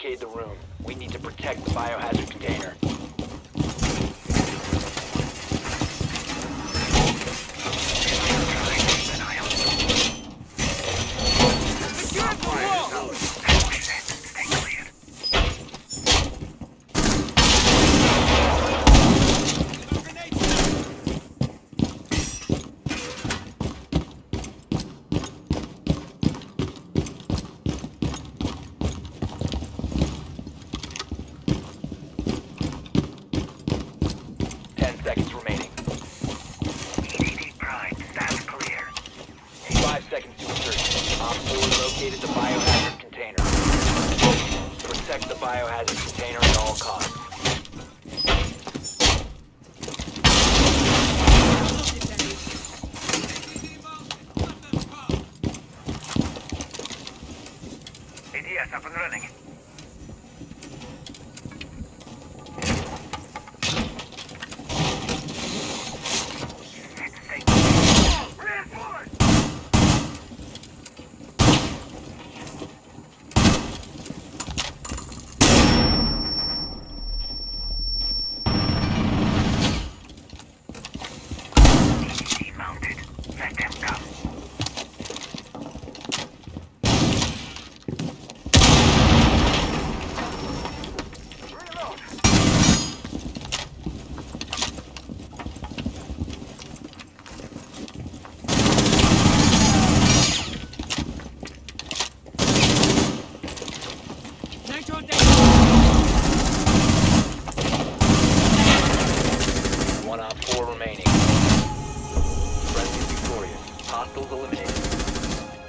Barricade the room. We need to protect the biohazard container. biohazard container at all costs. ADS up and running. Hostile eliminated.